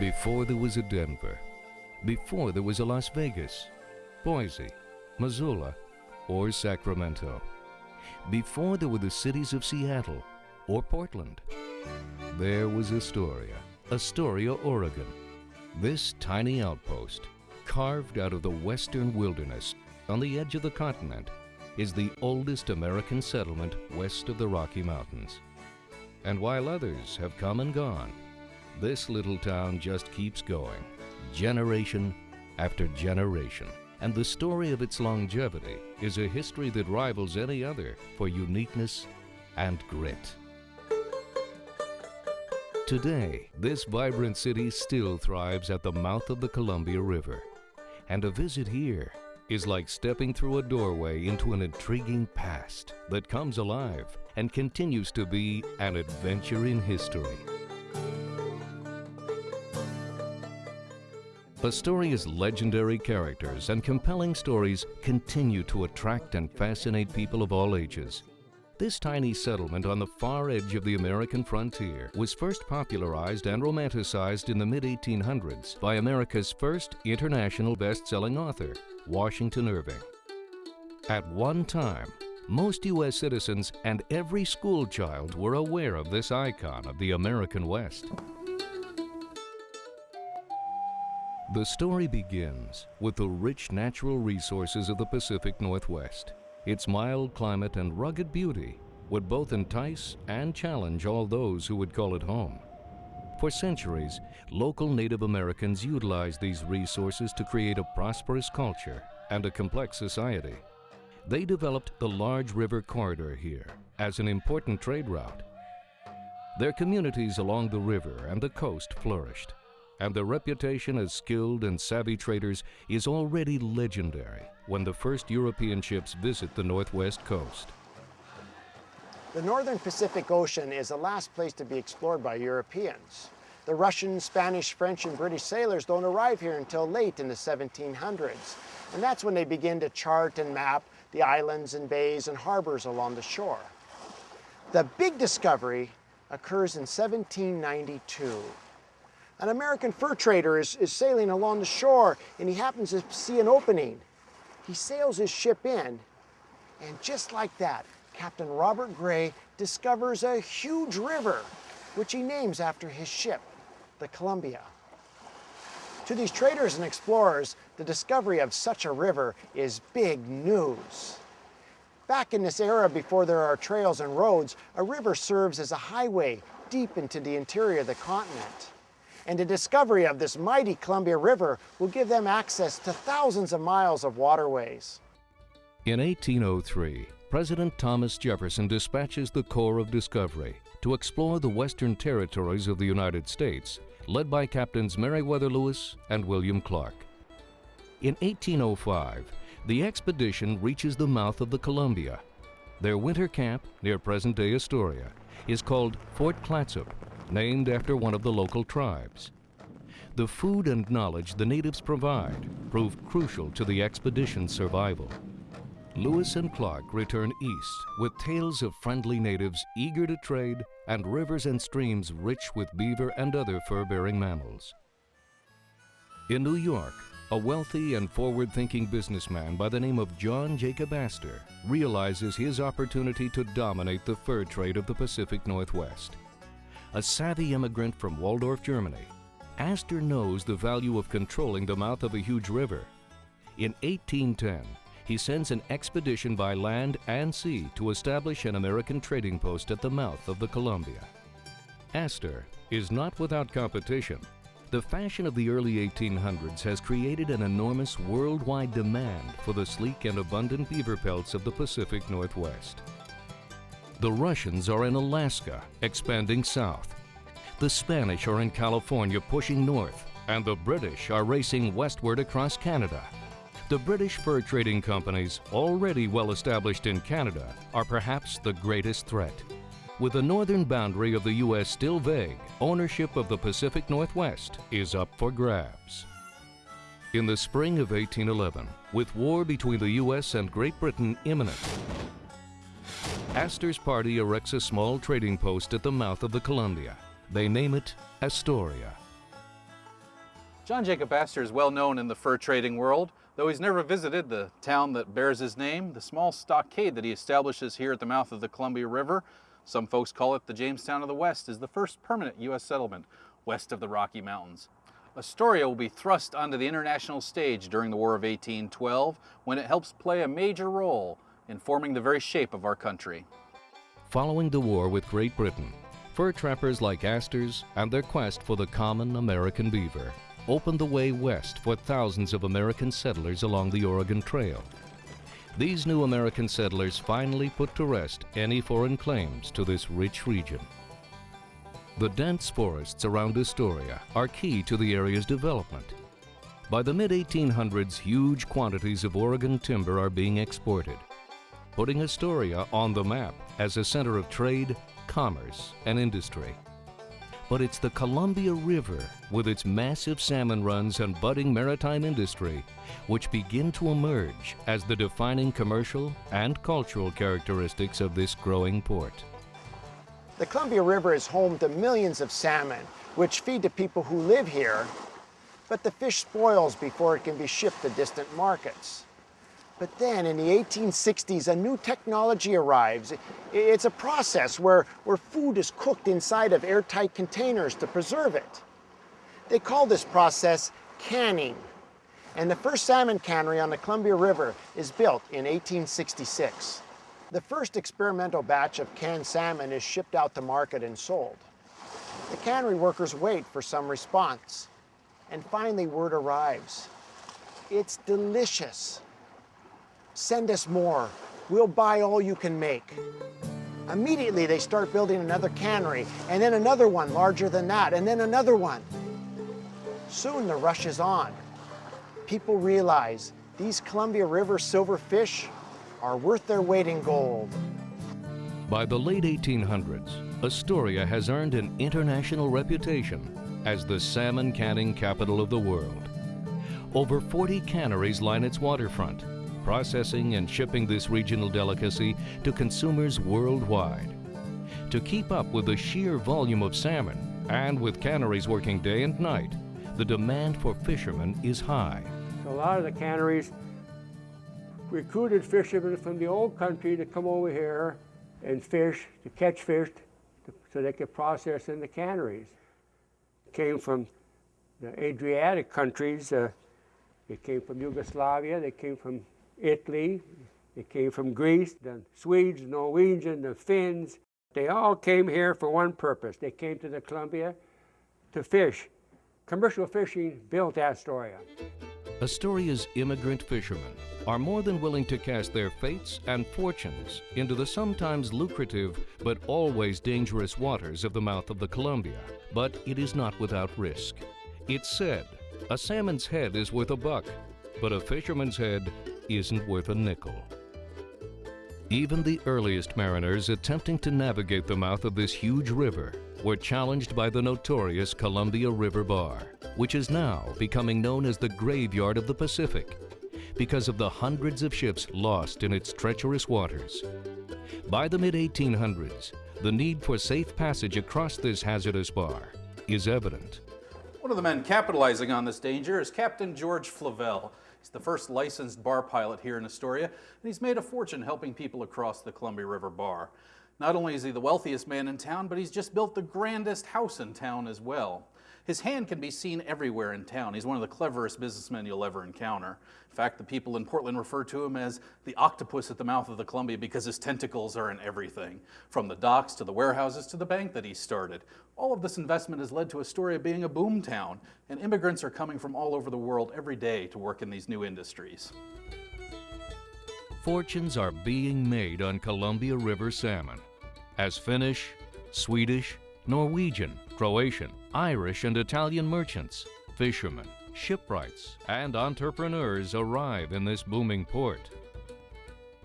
Before there was a Denver, before there was a Las Vegas, Boise, Missoula, or Sacramento, before there were the cities of Seattle or Portland, there was Astoria, Astoria, Oregon. This tiny outpost, carved out of the western wilderness on the edge of the continent, is the oldest American settlement west of the Rocky Mountains. And while others have come and gone, this little town just keeps going, generation after generation. And the story of its longevity is a history that rivals any other for uniqueness and grit. Today, this vibrant city still thrives at the mouth of the Columbia River. And a visit here is like stepping through a doorway into an intriguing past that comes alive and continues to be an adventure in history. Astoria's legendary characters and compelling stories continue to attract and fascinate people of all ages. This tiny settlement on the far edge of the American frontier was first popularized and romanticized in the mid-1800s by America's first international best-selling author, Washington Irving. At one time, most U.S. citizens and every school child were aware of this icon of the American West. The story begins with the rich natural resources of the Pacific Northwest. Its mild climate and rugged beauty would both entice and challenge all those who would call it home. For centuries, local Native Americans utilized these resources to create a prosperous culture and a complex society. They developed the large river corridor here as an important trade route. Their communities along the river and the coast flourished and their reputation as skilled and savvy traders is already legendary when the first European ships visit the northwest coast. The northern Pacific Ocean is the last place to be explored by Europeans. The Russian, Spanish, French, and British sailors don't arrive here until late in the 1700s, and that's when they begin to chart and map the islands and bays and harbors along the shore. The big discovery occurs in 1792 an American fur trader is, is sailing along the shore and he happens to see an opening. He sails his ship in, and just like that, Captain Robert Gray discovers a huge river, which he names after his ship, the Columbia. To these traders and explorers, the discovery of such a river is big news. Back in this era before there are trails and roads, a river serves as a highway deep into the interior of the continent and the discovery of this mighty Columbia River will give them access to thousands of miles of waterways. In 1803, President Thomas Jefferson dispatches the Corps of Discovery to explore the western territories of the United States, led by Captains Meriwether Lewis and William Clark. In 1805, the expedition reaches the mouth of the Columbia. Their winter camp, near present-day Astoria, is called Fort Clatsop named after one of the local tribes. The food and knowledge the natives provide proved crucial to the expedition's survival. Lewis and Clark return east with tales of friendly natives eager to trade and rivers and streams rich with beaver and other fur-bearing mammals. In New York, a wealthy and forward-thinking businessman by the name of John Jacob Astor realizes his opportunity to dominate the fur trade of the Pacific Northwest a savvy immigrant from Walldorf, Germany, Astor knows the value of controlling the mouth of a huge river. In 1810, he sends an expedition by land and sea to establish an American trading post at the mouth of the Columbia. Astor is not without competition. The fashion of the early 1800s has created an enormous worldwide demand for the sleek and abundant beaver pelts of the Pacific Northwest. The Russians are in Alaska, expanding south. The Spanish are in California, pushing north. And the British are racing westward across Canada. The British fur trading companies, already well established in Canada, are perhaps the greatest threat. With the northern boundary of the U.S. still vague, ownership of the Pacific Northwest is up for grabs. In the spring of 1811, with war between the U.S. and Great Britain imminent, Astor's party erects a small trading post at the mouth of the Columbia. They name it Astoria. John Jacob Astor is well known in the fur trading world. Though he's never visited the town that bears his name, the small stockade that he establishes here at the mouth of the Columbia River, some folks call it the Jamestown of the West, is the first permanent U.S. settlement west of the Rocky Mountains. Astoria will be thrust onto the international stage during the War of 1812 when it helps play a major role in forming the very shape of our country. Following the war with Great Britain, fur trappers like Astor's and their quest for the common American beaver opened the way west for thousands of American settlers along the Oregon Trail. These new American settlers finally put to rest any foreign claims to this rich region. The dense forests around Astoria are key to the area's development. By the mid-1800s, huge quantities of Oregon timber are being exported, putting Astoria on the map as a center of trade, commerce, and industry. But it's the Columbia River, with its massive salmon runs and budding maritime industry, which begin to emerge as the defining commercial and cultural characteristics of this growing port. The Columbia River is home to millions of salmon, which feed the people who live here, but the fish spoils before it can be shipped to distant markets. But then in the 1860s, a new technology arrives. It's a process where, where food is cooked inside of airtight containers to preserve it. They call this process canning. And the first salmon cannery on the Columbia River is built in 1866. The first experimental batch of canned salmon is shipped out to market and sold. The cannery workers wait for some response. And finally word arrives. It's delicious. Send us more. We'll buy all you can make. Immediately they start building another cannery, and then another one larger than that, and then another one. Soon the rush is on. People realize these Columbia River silver fish are worth their weight in gold. By the late 1800s, Astoria has earned an international reputation as the salmon canning capital of the world. Over 40 canneries line its waterfront, processing and shipping this regional delicacy to consumers worldwide. To keep up with the sheer volume of salmon, and with canneries working day and night, the demand for fishermen is high. A lot of the canneries recruited fishermen from the old country to come over here and fish, to catch fish, to, so they could process in the canneries. Came from the Adriatic countries, uh, they came from Yugoslavia, they came from Italy, it came from Greece, the Swedes, Norwegians, the Finns. They all came here for one purpose. They came to the Columbia to fish. Commercial fishing built Astoria. Astoria's immigrant fishermen are more than willing to cast their fates and fortunes into the sometimes lucrative but always dangerous waters of the mouth of the Columbia. But it is not without risk. It's said, a salmon's head is worth a buck, but a fisherman's head isn't worth a nickel. Even the earliest mariners attempting to navigate the mouth of this huge river were challenged by the notorious Columbia River Bar, which is now becoming known as the graveyard of the Pacific because of the hundreds of ships lost in its treacherous waters. By the mid-1800s, the need for safe passage across this hazardous bar is evident. One of the men capitalizing on this danger is Captain George Flavel. He's the first licensed bar pilot here in Astoria, and he's made a fortune helping people across the Columbia River Bar. Not only is he the wealthiest man in town, but he's just built the grandest house in town as well. His hand can be seen everywhere in town. He's one of the cleverest businessmen you'll ever encounter. In fact, the people in Portland refer to him as the octopus at the mouth of the Columbia because his tentacles are in everything, from the docks to the warehouses to the bank that he started. All of this investment has led to Astoria being a boom town, and immigrants are coming from all over the world every day to work in these new industries. Fortunes are being made on Columbia River salmon as Finnish, Swedish, Norwegian, Croatian, Irish, and Italian merchants, fishermen, shipwrights, and entrepreneurs arrive in this booming port.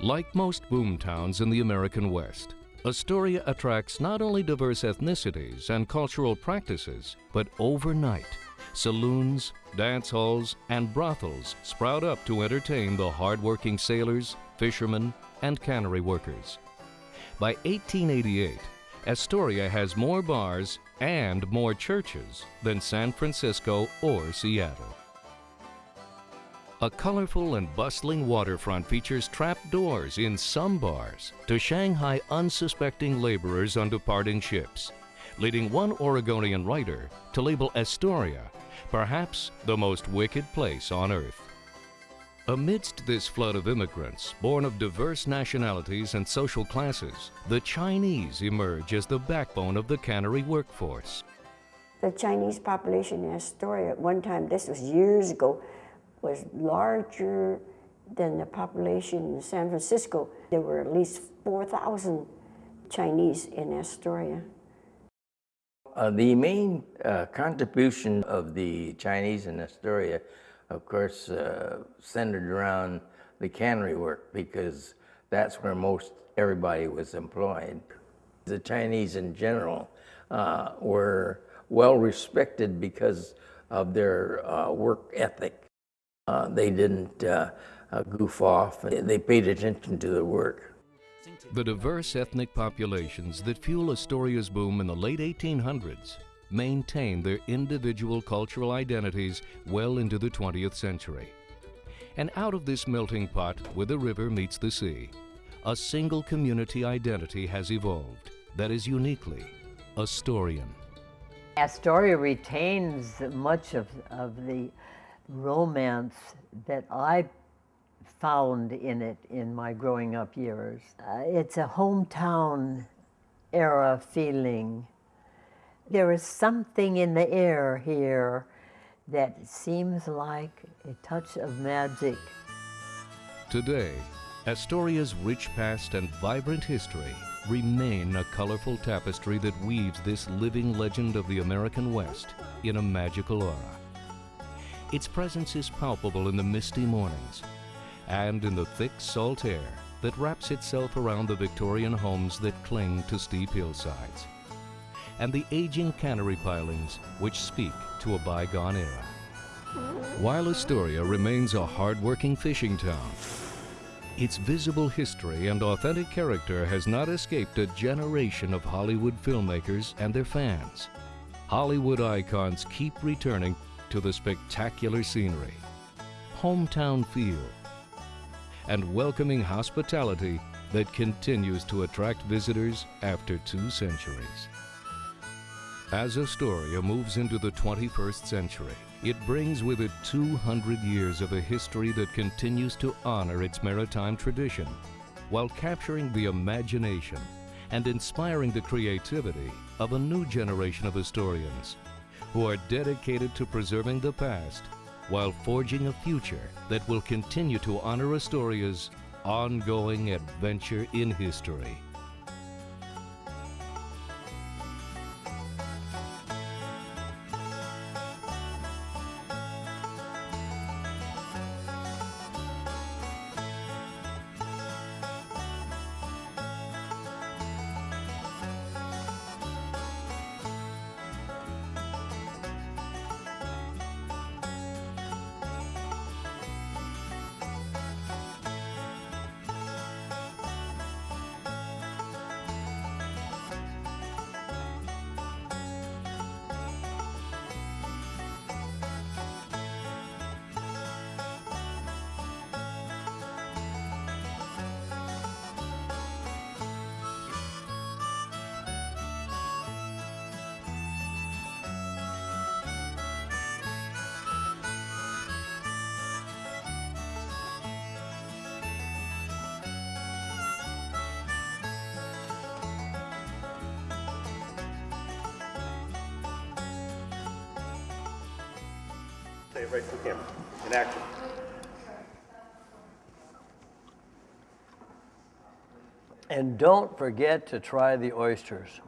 Like most boom towns in the American West, Astoria attracts not only diverse ethnicities and cultural practices, but overnight, saloons, dance halls, and brothels sprout up to entertain the hardworking sailors, fishermen, and cannery workers. By 1888, Astoria has more bars and more churches than San Francisco or Seattle. A colorful and bustling waterfront features trapdoors in some bars to Shanghai unsuspecting laborers on departing ships, leading one Oregonian writer to label Astoria perhaps the most wicked place on earth. Amidst this flood of immigrants, born of diverse nationalities and social classes, the Chinese emerge as the backbone of the cannery workforce. The Chinese population in Astoria at one time, this was years ago, was larger than the population in San Francisco. There were at least 4,000 Chinese in Astoria. Uh, the main uh, contribution of the Chinese in Astoria, of course, uh, centered around the cannery work because that's where most everybody was employed. The Chinese in general uh, were well respected because of their uh, work ethic. Uh, they didn't goof off, they paid attention to the work. The diverse ethnic populations that fuel Astoria's boom in the late 1800s maintain their individual cultural identities well into the 20th century. And out of this melting pot where the river meets the sea, a single community identity has evolved that is uniquely Astorian. Astoria retains much of, of the romance that I found in it in my growing up years. Uh, it's a hometown era feeling. There is something in the air here that seems like a touch of magic. Today, Astoria's rich past and vibrant history remain a colorful tapestry that weaves this living legend of the American West in a magical aura. Its presence is palpable in the misty mornings, and in the thick salt air that wraps itself around the Victorian homes that cling to steep hillsides, and the aging cannery pilings which speak to a bygone era. While Astoria remains a hard-working fishing town, its visible history and authentic character has not escaped a generation of Hollywood filmmakers and their fans. Hollywood icons keep returning to the spectacular scenery, hometown feel, and welcoming hospitality that continues to attract visitors after two centuries. As Astoria moves into the 21st century, it brings with it 200 years of a history that continues to honor its maritime tradition while capturing the imagination and inspiring the creativity of a new generation of Astorians who are dedicated to preserving the past while forging a future that will continue to honor Astoria's ongoing adventure in history. It right. In action. And don't forget to try the oysters.